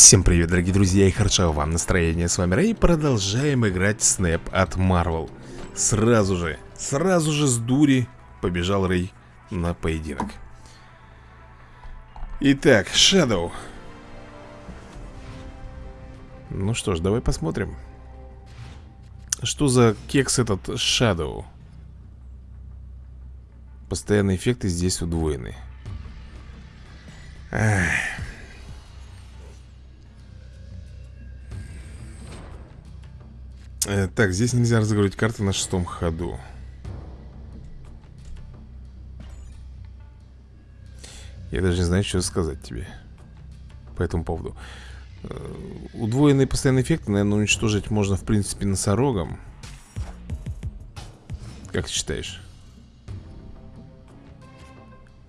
Всем привет, дорогие друзья, и хорошо вам настроение. С вами Рэй, продолжаем играть Снэп от Marvel. Сразу же, сразу же с дури побежал Рэй на поединок. Итак, Shadow. Ну что ж, давай посмотрим. Что за кекс этот Shadow? Постоянные эффекты здесь удвоены. Ах. Э, так, здесь нельзя разыгрывать карты на шестом ходу. Я даже не знаю, что сказать тебе по этому поводу. Э, удвоенные постоянные эффекты, наверное, уничтожить можно, в принципе, носорогом. Как ты считаешь?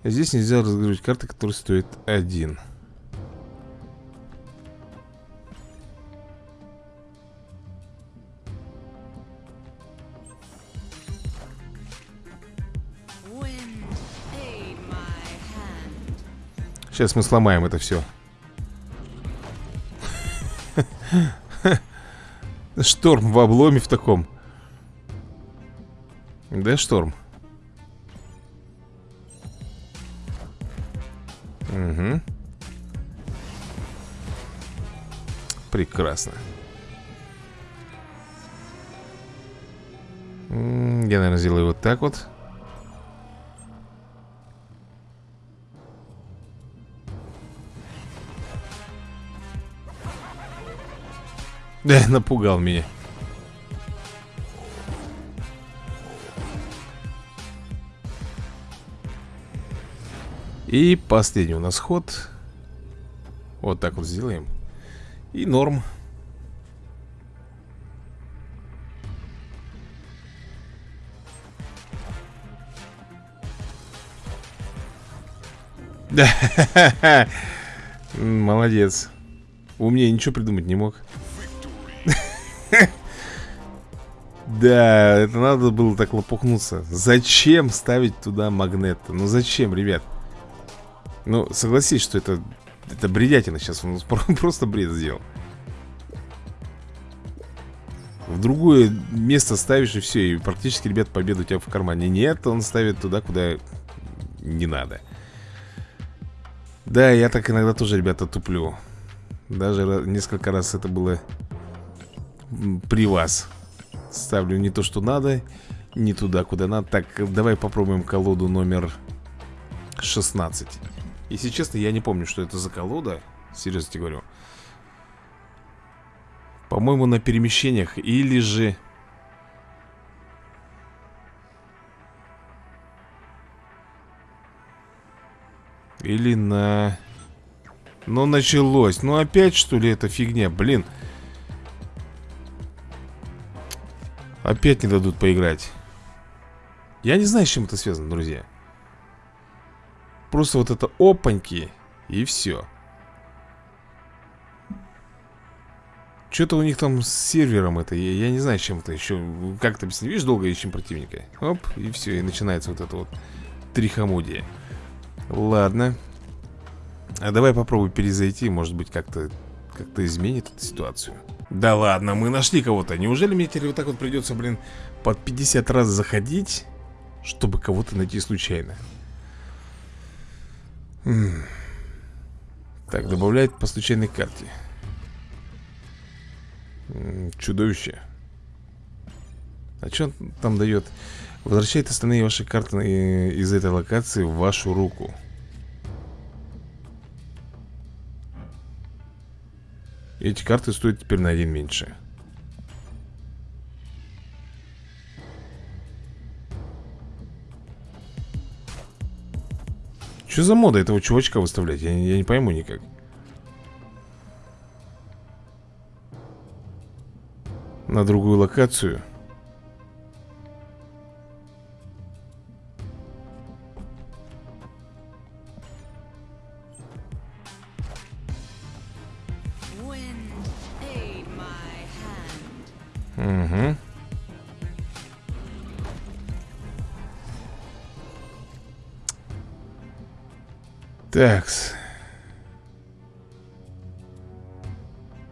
Здесь нельзя разыгрывать карты, которые стоят один. Сейчас мы сломаем это все. Шторм в обломе в таком. Да, шторм. Угу. Прекрасно. Я, наверное, сделаю вот так вот. Да, напугал меня. И последний у нас ход. Вот так вот сделаем. И норм. Да, молодец. Умнее ничего придумать не мог. Да, это надо было так лопухнуться. Зачем ставить туда магнет? Ну зачем, ребят? Ну, согласись, что это Это бредятина сейчас. Он просто бред сделал. В другое место ставишь и все И практически, ребят, победа у тебя в кармане Нет, он ставит туда, куда не надо. Да, я так иногда тоже, ребята, туплю. Даже несколько раз это было при вас Ставлю не то, что надо Не туда, куда надо. Так, давай попробуем колоду номер 16 Если честно, я не помню, что это за колода. Серьезно тебе говорю. По-моему, на перемещениях Или же... Или на... Ну, началось. Ну, опять, что ли, эта фигня? Блин Опять не дадут поиграть. Я не знаю, с чем это связано, друзья. Просто вот это опаньки И все Что-то у них там с сервером это я, я не знаю, с чем это еще Как это объяснить? Видишь, долго ищем противника. Оп, и все, и начинается вот это вот Трихомудие Ладно. А давай попробуй перезайти Может быть, как-то как-то изменит эту ситуацию да ладно, мы нашли кого-то. Неужели мне теперь вот так вот придется, блин Под 50 раз заходить Чтобы кого-то найти случайно? М. -м. Так, добавляет по случайной карте. М Чудовище. А что он там дает? Возвращает остальные ваши карты из этой локации в вашу руку Эти карты стоят теперь на один меньше. Что за мода этого чувачка выставлять? Я, я не пойму никак. На другую локацию Такс.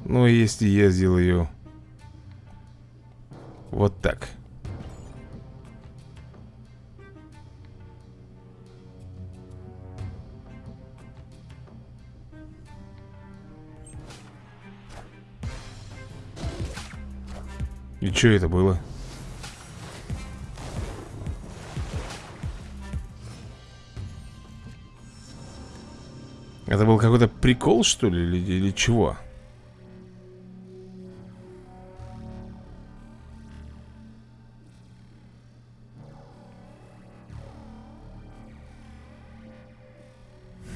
Ну, если я сделаю вот так. И что это было? Это был какой-то прикол, что ли, или, или чего?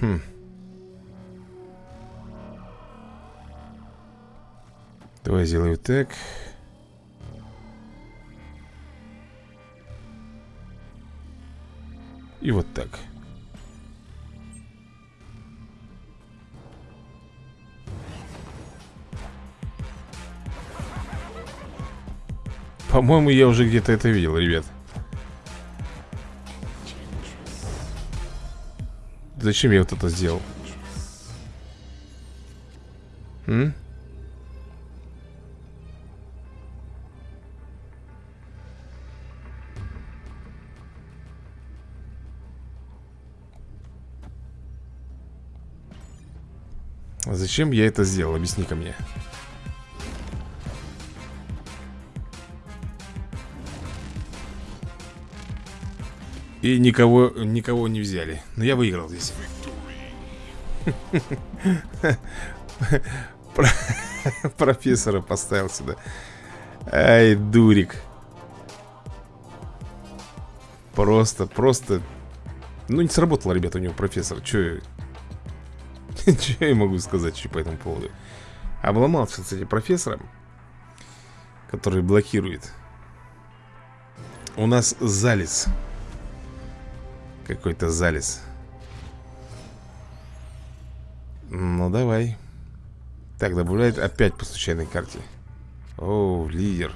Хм. Давай сделаю так. И вот так. По-моему, я уже где-то это видел, ребят. Зачем я вот это сделал? М? Зачем я это сделал? Объясни-ка мне. И никого, никого не взяли. Но я выиграл здесь. Профессора поставил сюда. Ай, дурик. Просто, просто... Ну, не сработало, ребята, у него профессор. Че я могу сказать по этому поводу? Обломался, кстати, профессором, который блокирует. У нас залез. Какой-то залез. Ну, давай. Так, добавляет опять по случайной карте. О, лидер.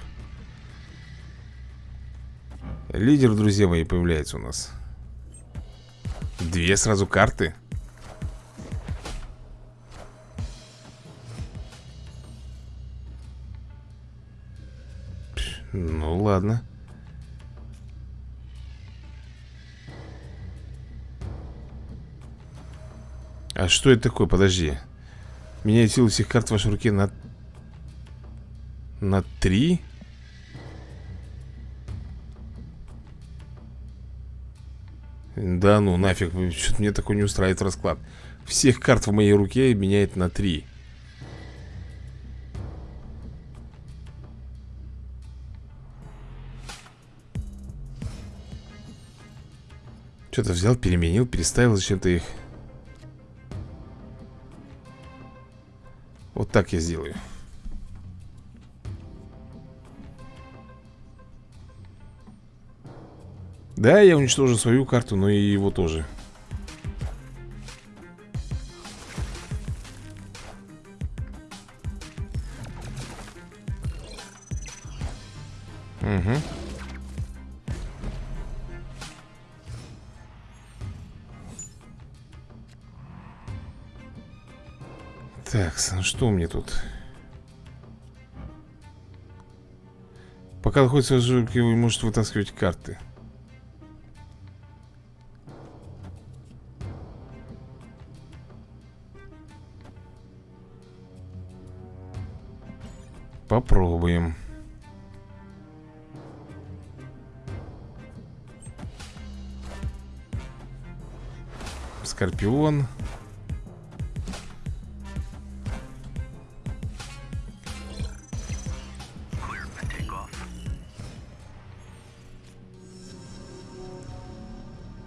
Лидер, друзья мои, появляется у нас. Две сразу карты. Ну ладно. А что это такое? Подожди. Меняет силу всех карт в вашей руке на... На три? Да ну нафиг, что-то мне такой не устраивает расклад. Всех карт в моей руке меняет на три. Что-то взял, переменил, переставил зачем-то их Вот так я сделаю. Да, я уничтожу свою карту, но и его тоже что меня тут? Пока находится в жирке, вы можете вытаскивать карты. Попробуем. Скорпион.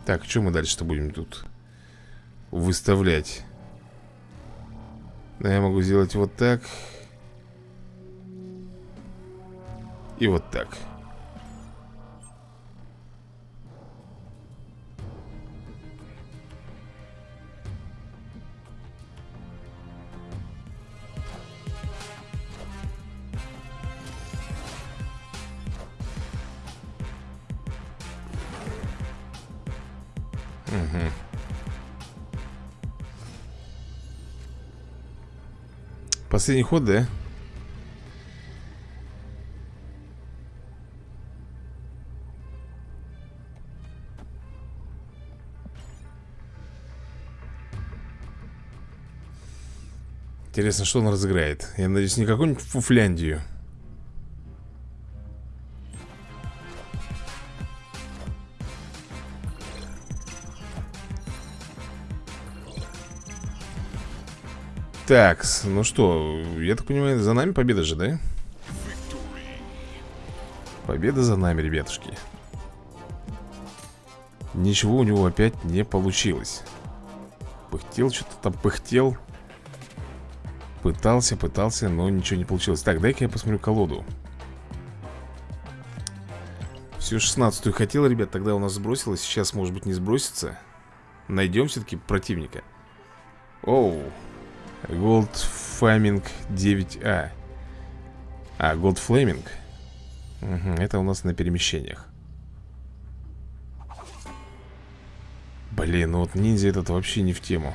Так, что мы дальше-то будем тут выставлять? Да, я могу сделать вот так. И вот так. последний ход, да? Интересно, что он разыграет. Я надеюсь, не какую-нибудь Фуфляндию. Так, ну что, я так понимаю, за нами победа же, да? Победа за нами, ребятушки. Ничего у него опять не получилось. Пыхтел, что-то там пыхтел. Пытался, пытался, но ничего не получилось. Так, дай-ка я посмотрю колоду. Всю 16-ю хотел, ребят, тогда у нас сбросилось. Сейчас, может быть, не сбросится. Найдем все-таки противника. Оу Gold Flaming 9А А, Gold Flaming? Угу, Это у нас на перемещениях. Блин, ну вот ниндзя этот вообще не в тему.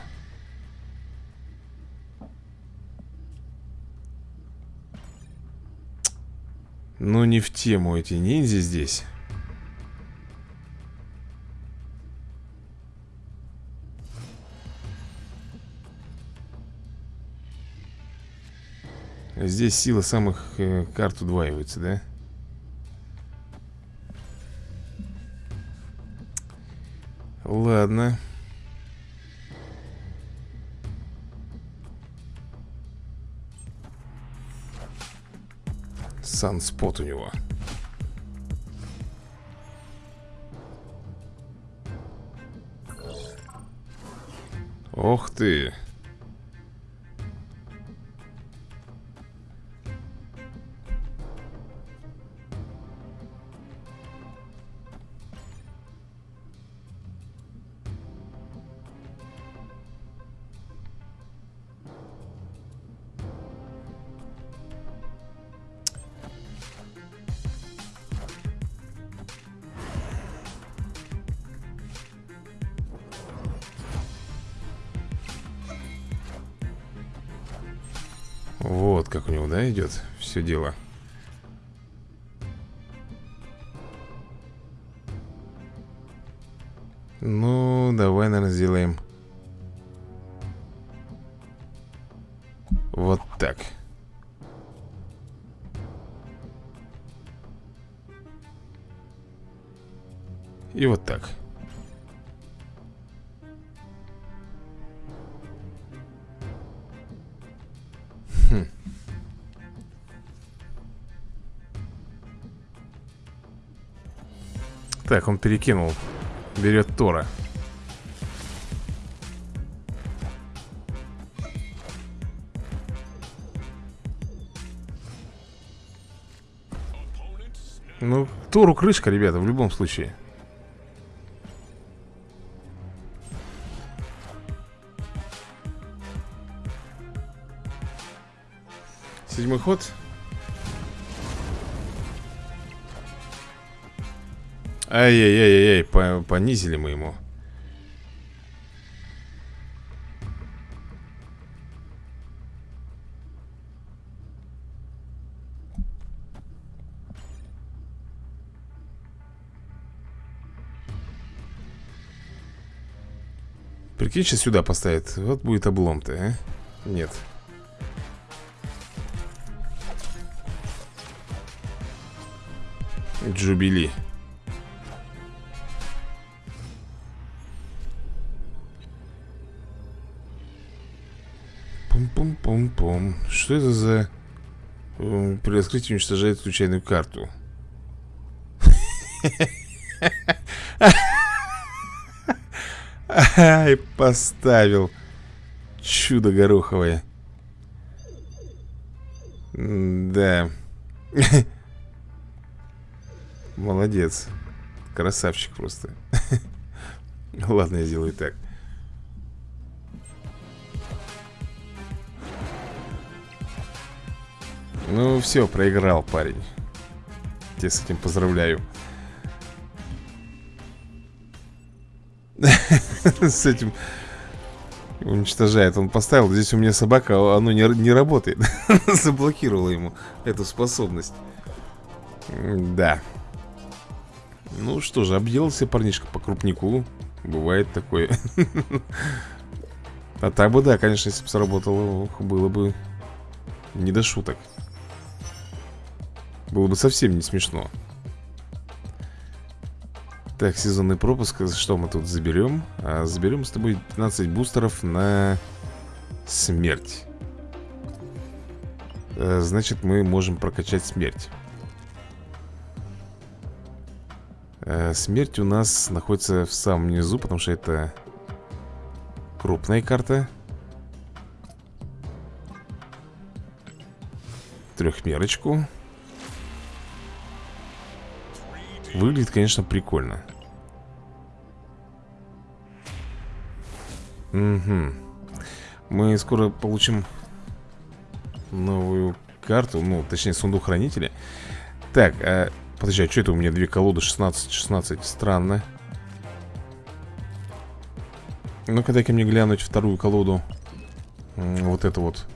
Ну не в тему эти ниндзя здесь Здесь сила самых э, карт удваивается, да? Ладно. Санспот у него. Ох ты. Все дело. Ну, давай, наверное, сделаем. Вот так. И вот так Так, он перекинул. Берет Тора. Ну, Тору крышка, ребята, в любом случае. Седьмой ход Ай-яй-яй-яй, понизили мы ему. Прикинь, сейчас сюда поставит. Вот будет облом-то, а? Нет. Джубили Пум-пум-пум-пум. Что это за... При открытии уничтожает случайную карту. Ай, поставил. Чудо гороховое. Да. Молодец. Красавчик просто. Ладно, я сделаю так. Ну все, проиграл парень. Тебя с этим поздравляю. С этим уничтожает. Он поставил, здесь у меня собака, а оно не, не работает. Заблокировала ему эту способность. Да. Ну что же, обделался парнишка по крупнику. Бывает такое. А так бы, да, конечно, если бы сработало, было бы не до шуток. Было бы совсем не смешно. Так, сезонный пропуск. Что мы тут заберем? А, заберем с тобой 15 бустеров на смерть. А, значит, мы можем прокачать смерть. а, Смерть у нас находится в самом низу, потому что это крупная карта. Трехмерочку. Выглядит, конечно, прикольно. Угу. Мы скоро получим новую карту, ну, точнее, сундук хранителя. Так, а, подожди, а что это у меня две колоды 16-16? Странно. Ну-ка, дай-ка мне глянуть вторую колоду. Вот это вот.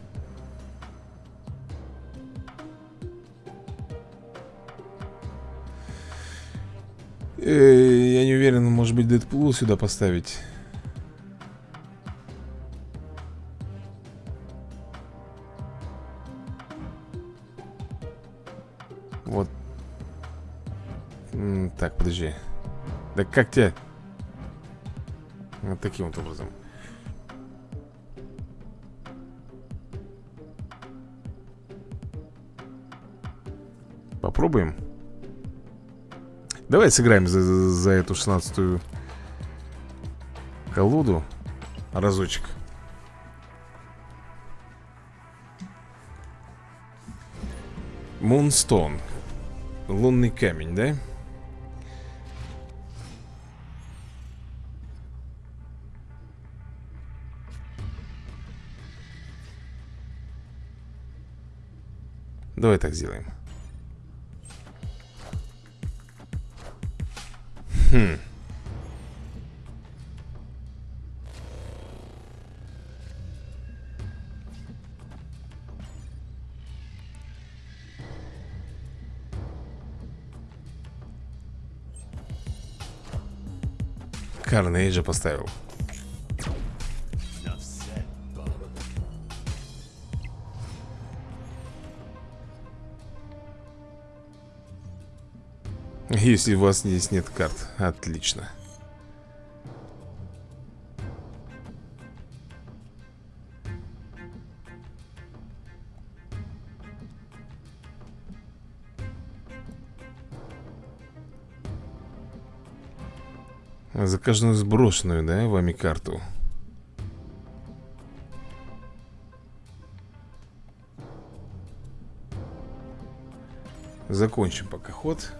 Э, я не уверен, может быть, Дэдпул сюда поставить. Вот. Так, подожди. Да как тебе? Вот таким вот образом. Попробуем. Давай сыграем за, за эту 16-ю колоду разочек. Мунстон. Лунный камень, да? Давай так сделаем. Карнейджа поставил. Если у вас здесь нет карт Отлично За каждую сброшенную, да, вами карту Закончим пока ход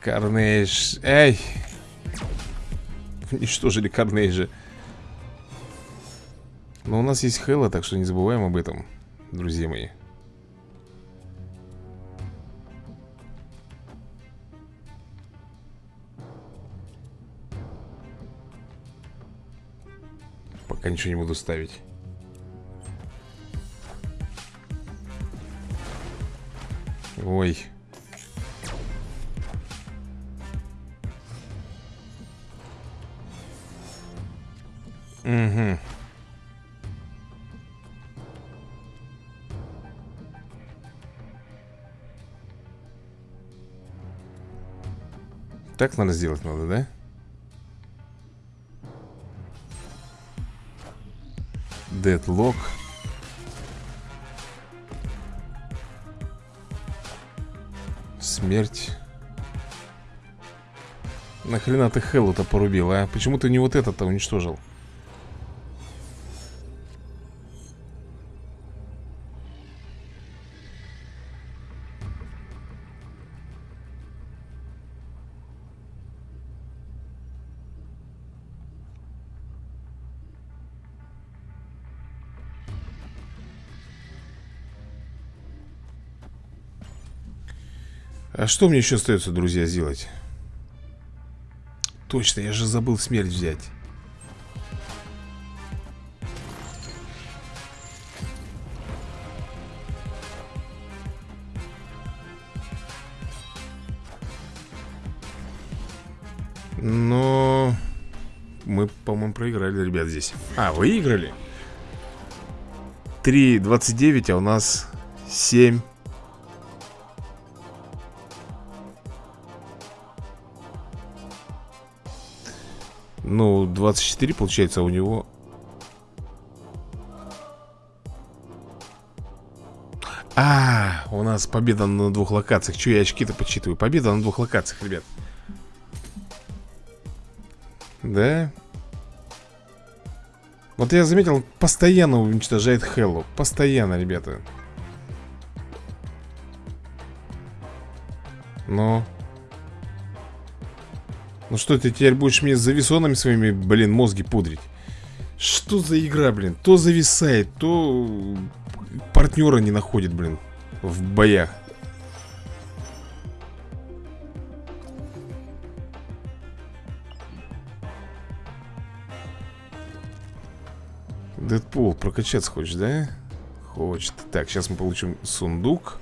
Карнейдж. Эй! Уничтожили Карнейджа. Но у нас есть Хэлла, так что не забываем об этом, друзья мои. Пока ничего не буду ставить. Ой. Угу. Так надо сделать надо, да? Дедлок. Смерть. Нахрена ты Хеллу-то порубил, а? Почему ты не вот этот-то уничтожил? что мне еще остается, друзья, сделать? Точно, я же забыл смерть взять. Но мы, по-моему, проиграли, ребят, здесь. А, выиграли. 3.29, а у нас 7 24 получается, а у него А, у нас победа на двух локациях Че я очки-то подсчитываю? Победа на двух локациях, ребят Да? Вот я заметил, постоянно уничтожает Хеллу Постоянно, ребята Но... Ну что ты теперь будешь мне зависонами своими, блин, мозги пудрить? Что за игра, блин? То зависает, то партнера не находит, блин, в боях. Дэдпул, прокачаться хочешь, да? Хочет. Так, сейчас мы получим сундук.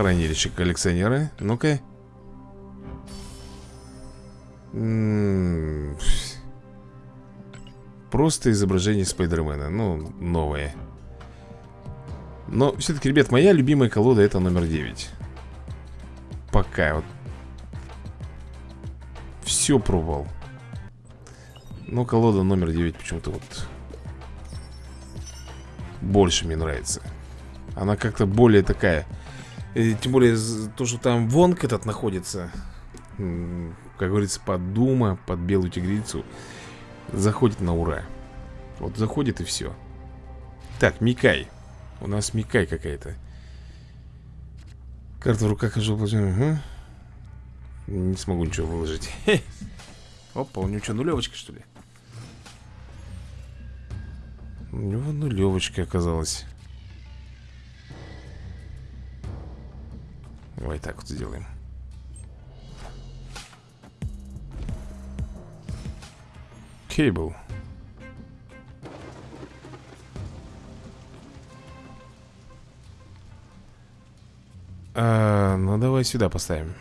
Хранилище коллекционера. Ну-ка. Просто изображение Спайдермена. Ну, новое. Но все-таки, ребят, моя любимая колода это номер 9. Пока вот. Все пробовал. Но колода номер 9 почему-то вот больше мне нравится. Она как-то более такая тем более, то, что там вонг этот находится Как говорится, под Дума, под Белую Тигрицу Заходит на ура. Вот заходит и все Так, Микай. У нас Микай какая-то. Карта в руках угу. Не смогу ничего выложить. Опа, у него что, нулевочка что ли? У него нулевочка оказалась Давай так вот сделаем. Кейбл. А, ну давай сюда поставим.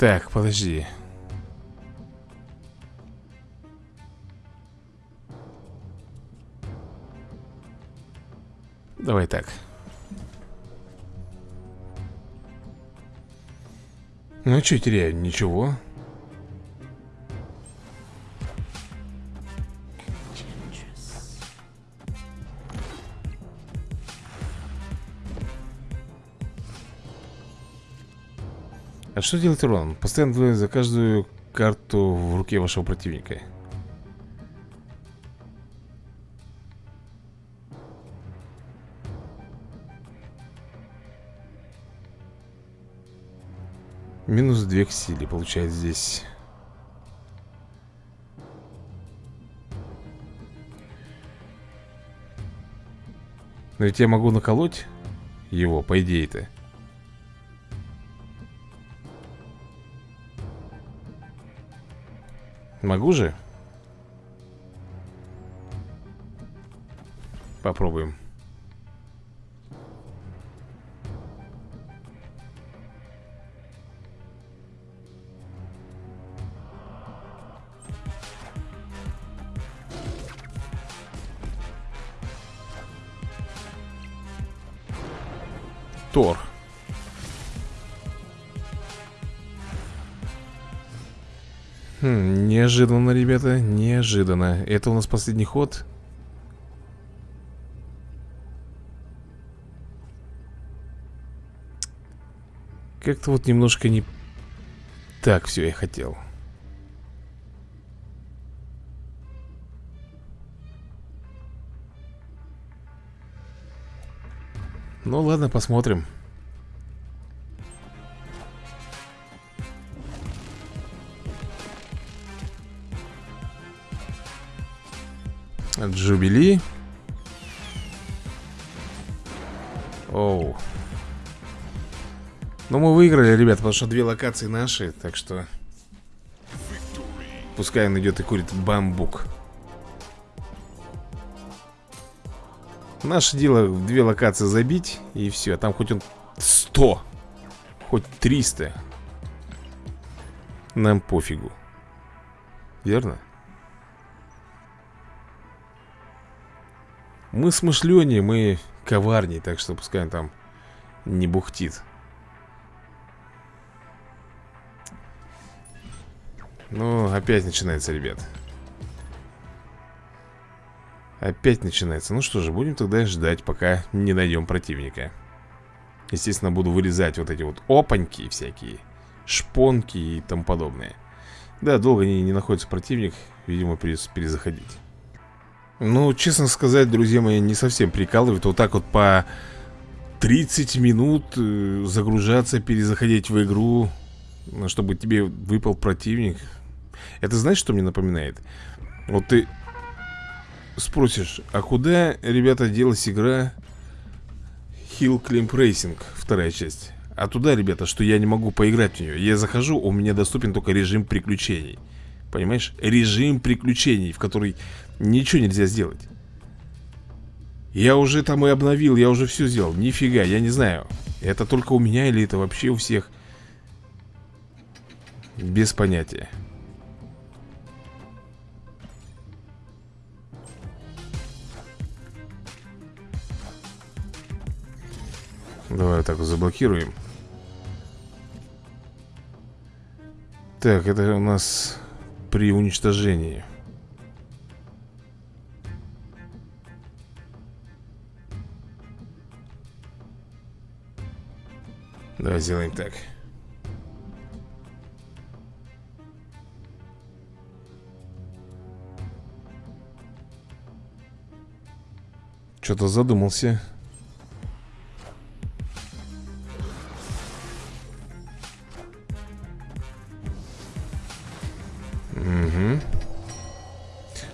Так, подожди. Давай так. Ну, что теряю? Ничего. А что делать урон? Постоянно за каждую карту в руке вашего противника. Минус 2 к силе получается здесь. Но ведь я могу наколоть его, по идее-то. Могу же? Попробуем. Неожиданно, ребята, неожиданно. Это у нас последний ход. Как-то вот немножко не так все я хотел. Ну ладно, посмотрим Джубили. Оу. Ну мы выиграли, ребят, потому что две локации наши Так что Пускай он идет и курит бамбук. Наше дело две локации забить И все, там хоть он 100 Хоть 300 Нам пофигу. Верно? Мы смышленнее, мы коварнее Так что пускай он там не бухтит. Ну, опять начинается, ребят. Опять начинается. Ну что же, будем тогда ждать, пока не найдем противника. Естественно, буду вырезать вот эти вот опаньки всякие Шпонки и тому подобное. Да, долго не, не находится противник Видимо, перезаходить Ну, честно сказать, друзья мои, не совсем прикалывает Вот так вот по 30 минут э, загружаться, перезаходить в игру Чтобы тебе выпал противник Это знаешь, что мне напоминает? Вот ты спросишь, а куда, ребята, делась игра Hill Climb Racing, вторая часть? А туда, ребята, что я не могу поиграть в нее Я захожу, у меня доступен только режим приключений Понимаешь? Режим приключений, в который ничего нельзя сделать. Я уже там и обновил, я уже все сделал. Нифига, я не знаю Это только у меня или это вообще у всех? Без понятия. Давай вот так заблокируем. Так, это у нас при уничтожении. Давай сделаем так. Что-то задумался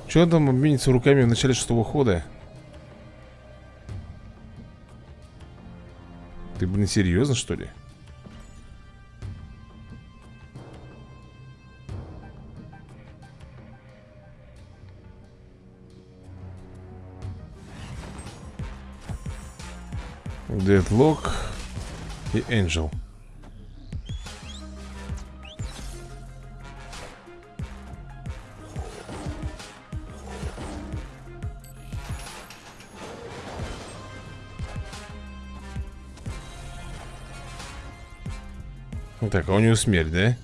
Че он там обменится руками в начале шестого хода? Ты, блин, серьезно, что ли? Дедлок и Энджел Так, а у него смерть, да?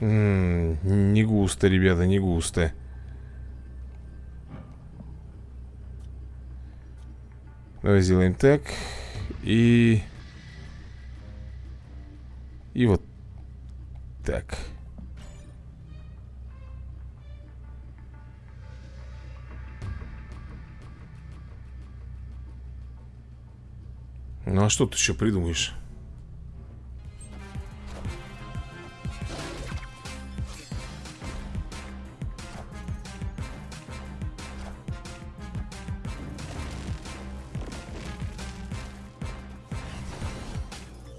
М -м, не густо, ребята, не густо. Давай сделаем так. И... И вот а что ты еще придумаешь?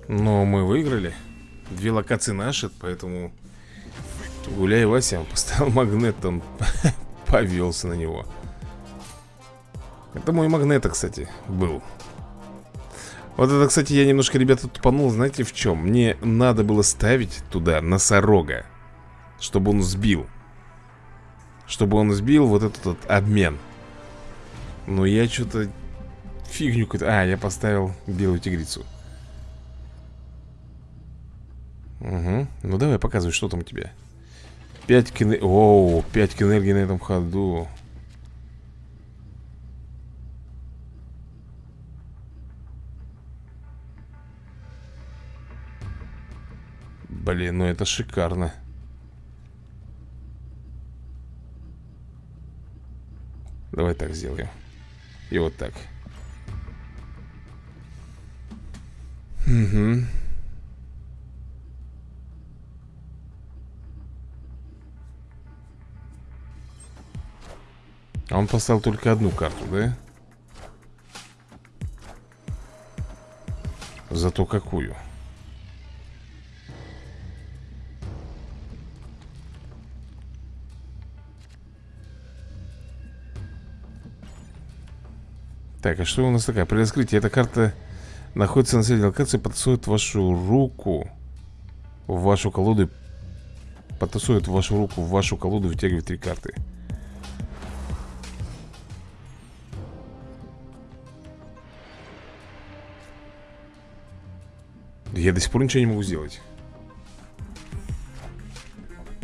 Но мы выиграли. Две локации наши, поэтому Гуляй, Вася, поставил магнит Он повелся на него. Это мой магнит, кстати, был вот это, кстати, я немножко, ребята, тупанул Знаете в чем? Мне надо было ставить туда носорога Чтобы он сбил. Чтобы он сбил вот этот вот обмен. Но я что-то Фигню какую-то. А, я поставил белую тигрицу. Угу Ну давай показывай, что там у тебя. 5 к Оу, 5 к энергии на этом ходу Блин, ну это шикарно Давай так сделаем И вот так Угу А он поставил только одну карту, да? Зато какую? Так, а что у нас такая? При раскрытии эта карта находится на средней локации, потасует вашу руку в вашу колоду. Потасует вашу руку в вашу колоду, вытягивает три карты. Я до сих пор ничего не могу сделать.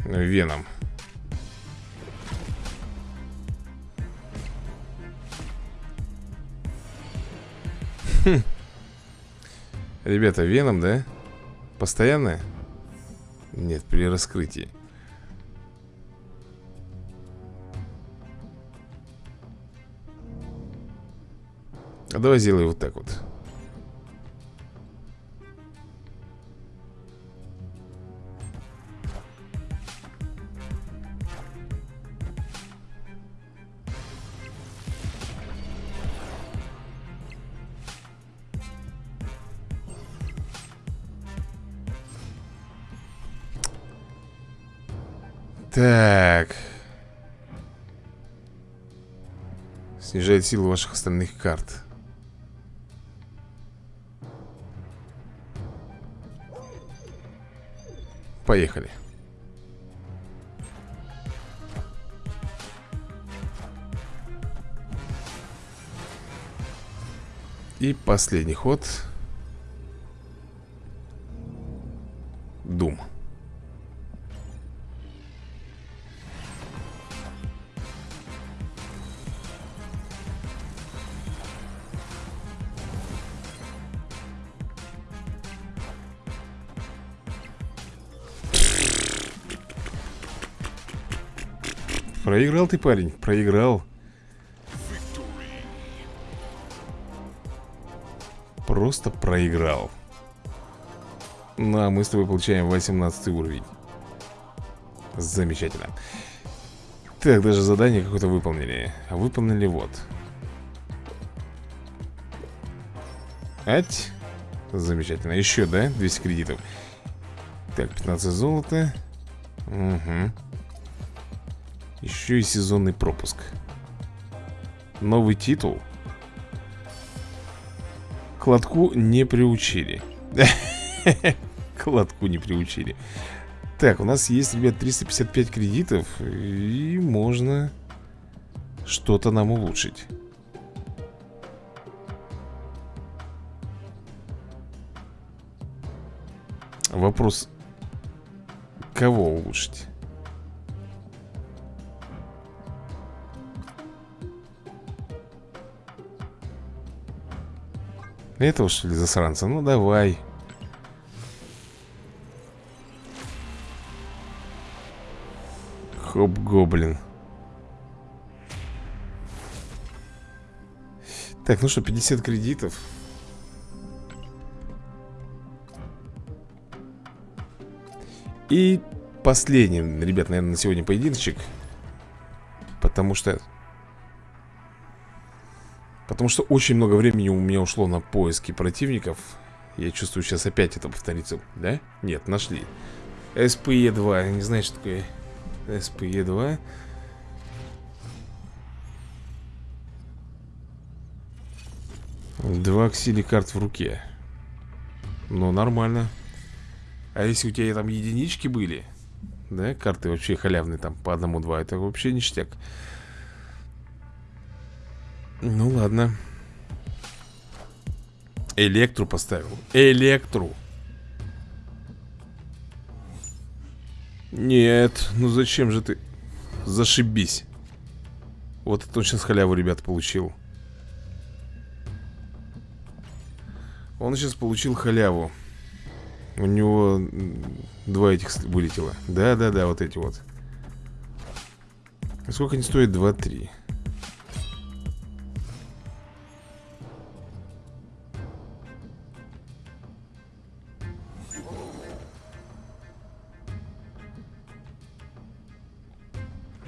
Веном. Хм. Ребята, веном, да? Постоянно? Нет, при раскрытии. А давай сделай вот так вот. Силу ваших остальных карт. Поехали. И последний ход. Проиграл ты, парень, проиграл. Просто проиграл. Ну, а мы с тобой получаем 18 уровень. Замечательно. Так, даже задание какое-то выполнили. Выполнили вот. Ать. Замечательно, еще, да? 200 кредитов. Так, 15 золота. Угу еще и сезонный пропуск. Новый титул? Кладку не приучили. Кладку не приучили. Так, у нас есть, ребят, 355 кредитов И можно что-то нам улучшить. Вопрос Кого улучшить? Этого что ли засранца? Ну давай. Хоп-гоблин Так, ну что, 50 кредитов. И последний, ребят, наверное, на сегодня поединочек. Потому что Потому что очень много времени у меня ушло на поиски противников. Я чувствую, сейчас опять это повторится. Да? Нет, нашли. СПЕ-2, не знаю, что такое СПЕ-2 Два. Ксили карт в руке. Ну, нормально. А если у тебя там единички были Да, карты вообще халявные там по одному-два Это вообще ништяк ну ладно. Электру поставил. Электру. Нет, ну зачем же ты? Зашибись. Вот это он сейчас халяву, ребят, получил. Он сейчас получил халяву. У него Два этих вылетело. Да-да-да, вот эти вот. Сколько они стоят? 2-3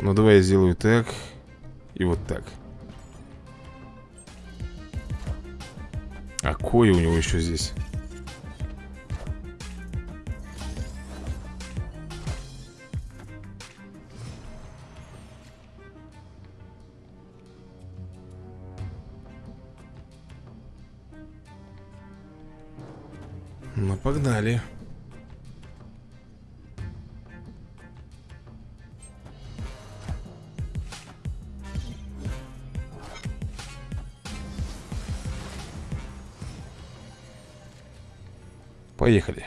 Ну, давай я сделаю так. И вот так А кое у него еще здесь? Ну, погнали. Поехали.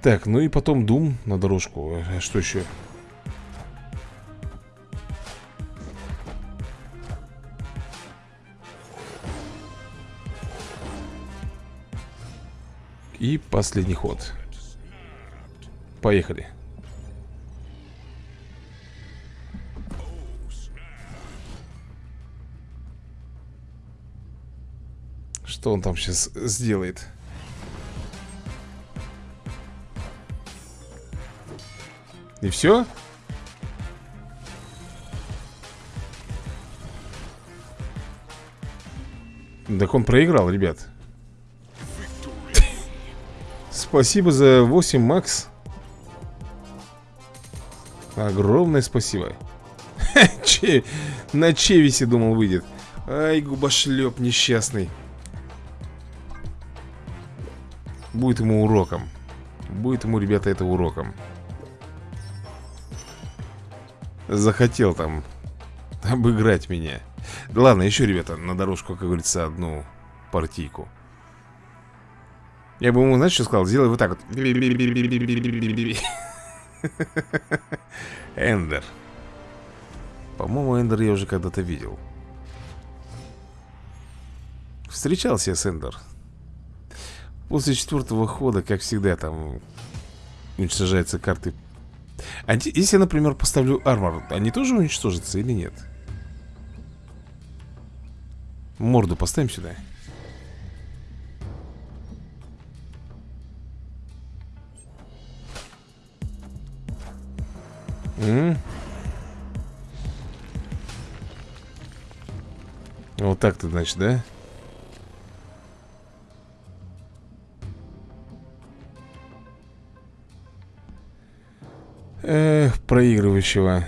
Так, ну и потом Дум на дорожку. А что еще? И последний ход. Поехали. Что он там сейчас сделает? И все? Так он проиграл, ребят Спасибо за 8, Макс Огромное спасибо. На Чевисе, думал, выйдет Ай, губошлеп несчастный Будет ему уроком. Будет ему, ребята, это уроком. Захотел там Обыграть меня. Ладно, еще, ребята, на дорожку, как говорится, одну партийку. Я бы ему, знаешь, что сказал? Сделай вот так вот. Эндер. По-моему, Эндер я уже когда-то видел. Встречался я с Эндер После четвертого хода, как всегда, там уничтожаются карты. А если я, например, поставлю армор, они тоже уничтожатся или нет? Морду поставим сюда. М Вот так-то, значит, да? Эх, проигрывающего.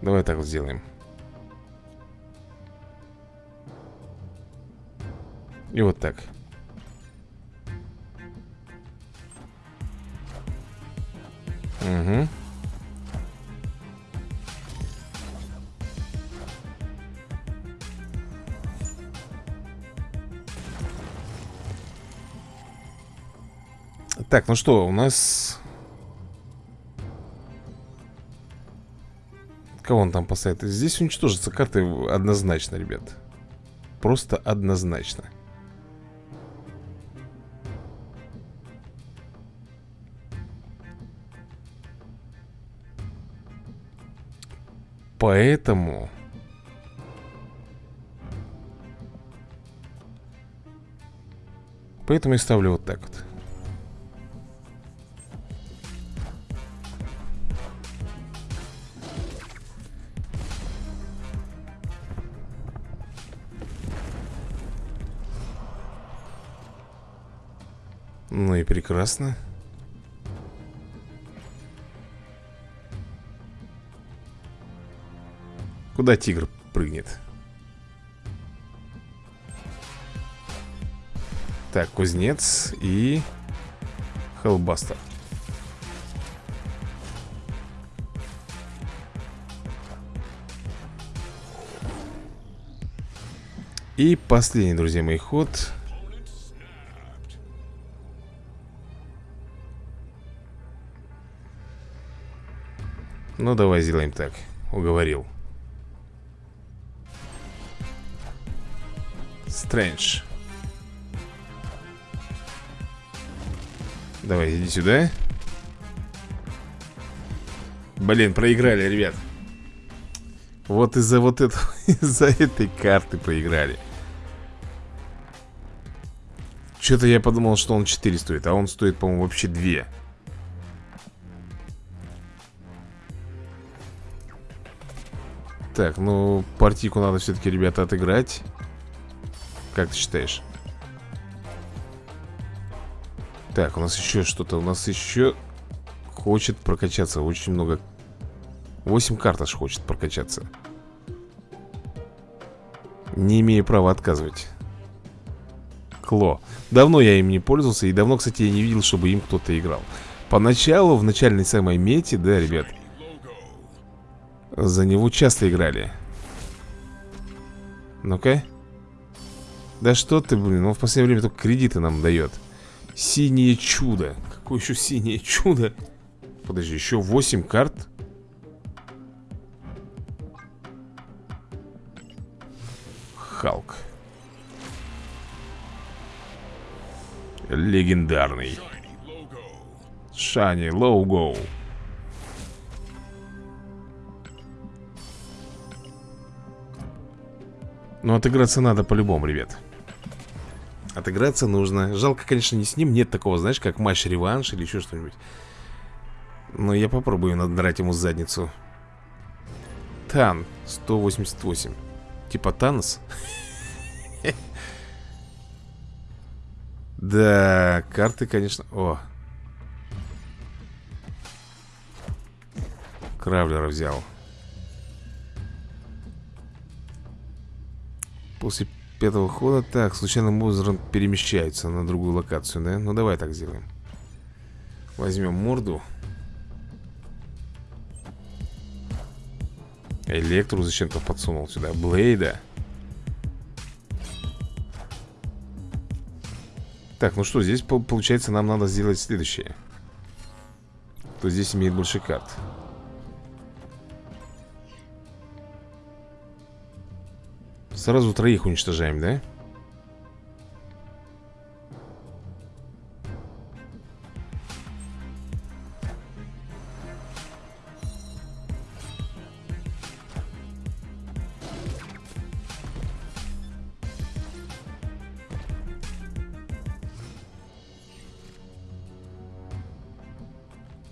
Давай так сделаем. И вот так. Угу Так, ну что, у нас... Кого он там поставит? Здесь уничтожатся карты однозначно, ребят. Просто однозначно. Поэтому... Поэтому я ставлю вот так вот. Прекрасно. Куда тигр прыгнет? Так, кузнец и хеллбастер. И последний, друзья мои, ход Ну, давай сделаем так. Уговорил. Стрэндж. Давай, иди сюда. Блин, проиграли, ребят. Вот из-за вот этого, из-за этой карты проиграли. Что-то я подумал, что он 4 стоит А он стоит, по-моему, вообще 2 Так, ну, партийку надо все-таки, ребята, отыграть. Как ты считаешь? Так, у нас еще что-то У нас еще хочет прокачаться Очень много. 8 карт аж хочет прокачаться. Не имею права отказывать. Кло. Давно я им не пользовался И давно, кстати, я не видел, чтобы им кто-то играл. Поначалу, в начальной самой мете, да, ребят За него часто играли. Ну-ка. Да что ты, блин, он в последнее время только кредиты нам дает. Синее чудо. Какое еще синее чудо? Подожди, еще 8 карт? Халк. Легендарный. Шани Лоугоу Но отыграться надо по-любому, ребят. Отыграться нужно. Жалко, конечно, не с ним. Нет такого, знаешь, как матч-реванш или еще что-нибудь. Но я попробую надрать ему задницу. Тан 188 Типа Танос? Да, карты, конечно... О! Кравлера взял. После пятого хода... Так, случайным образом перемещается на другую локацию, да? Ну, давай так сделаем. Возьмем морду. Электру зачем-то подсунул сюда. Блейда. Так, ну что, здесь получается нам надо сделать следующее Кто здесь имеет больше карт Сразу троих уничтожаем, да?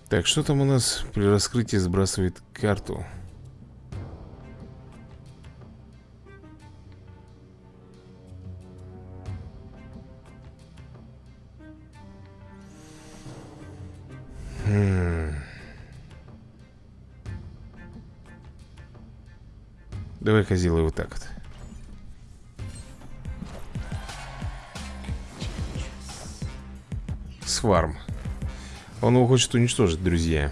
Так, что там у нас при раскрытии сбрасывает карту? Давай-ка сделаю вот так вот. Сварм. Он его хочет уничтожить, друзья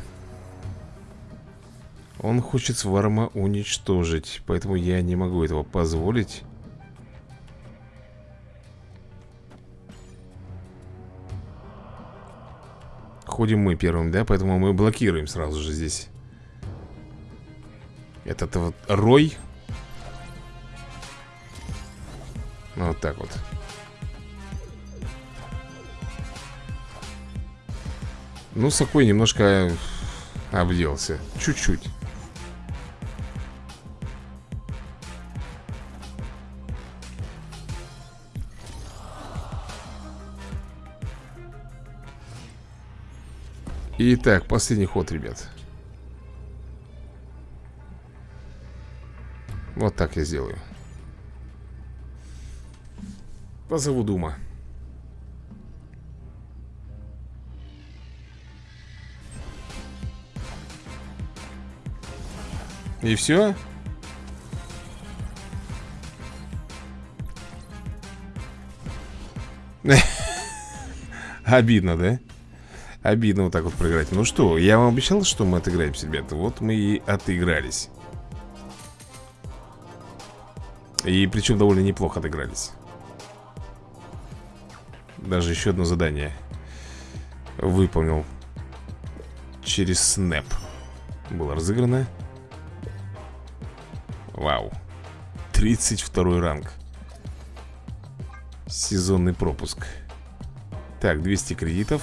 Он хочет Сварма уничтожить Поэтому я не могу этого позволить Ходим мы первым, да? Поэтому мы блокируем сразу же здесь Этот вот Рой Вот так вот Ну, Сакой немножко обделся. Чуть-чуть. Итак, последний ход, ребят. Вот так я сделаю. Позову Дума. И все? Обидно, да? Обидно вот так вот проиграть Ну что, я вам обещал, что мы отыграемся, ребята Вот мы и отыгрались И причем довольно неплохо отыгрались Даже еще одно задание Выполнил Через снэп Было разыграно. Вау. 32 ранг. Сезонный пропуск. Так, 200 кредитов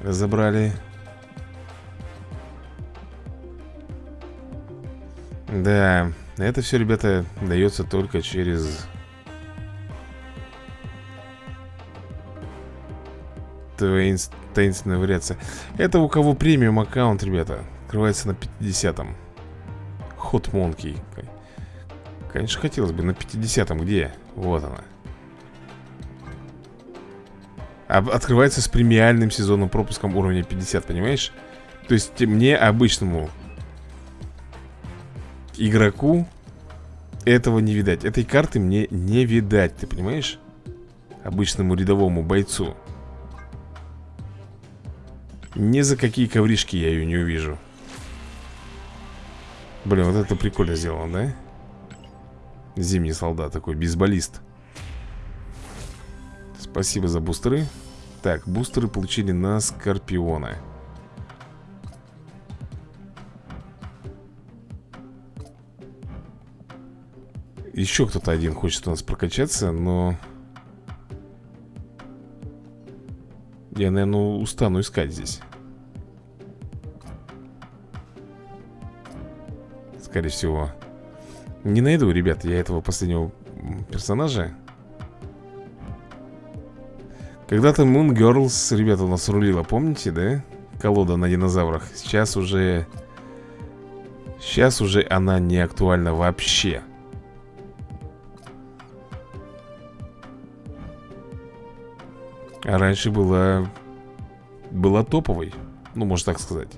Забрали Да, это все, ребята, дается только через таинс- таинственная вариация. Это у кого премиум аккаунт, ребята? Открывается на 50-м Хот Монки Конечно, хотелось бы на 50-м Где? Вот она. Открывается с премиальным сезонным пропуском уровня 50, понимаешь? То есть мне, обычному игроку этого не видать. Этой карты мне не видать, ты понимаешь? Обычному рядовому бойцу Ни за какие ковришки я ее не увижу. Блин, вот это прикольно сделано, да? Зимний солдат такой, бейсболист. Спасибо за бустеры. Так, бустеры получили на Скорпиона. Еще кто-то один хочет у нас прокачаться, но... Я, наверное, устану искать здесь. Скорее всего. Не найду, ребят, я этого последнего персонажа. Когда-то Moon Girls, ребята, у нас рулила, помните, да? Колода на динозаврах. Сейчас уже... Сейчас уже она не актуальна вообще А раньше была... Была топовой Ну, можно так сказать.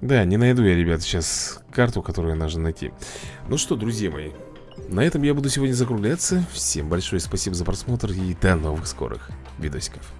Да, не найду я, ребят, сейчас карту, которую нужно найти. Ну что, друзья мои На этом я буду сегодня закругляться. Всем большое спасибо за просмотр И до новых скорых видосиков